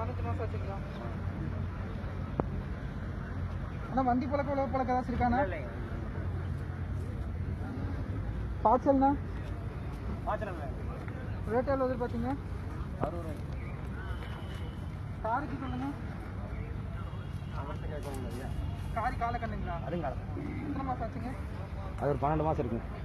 பதினஞ்சு மாதம் ஆச்சுங்களா அண்ணா வண்டி பழக்கம் உழவு பழக்க ஏதாச்சும் இருக்காண்ணா பாய்ச்சல்ண்ணா? ரேட் எவ்வளோ எதிர்பார்த்தீங்க? காருக்கு சொல்லுங்க. காரி காலை கண்ணுங்களா? அதுங்க எத்தனை மாதம் ஆச்சுங்க? அது ஒரு பன்னெண்டு மாதம் இருக்குங்க.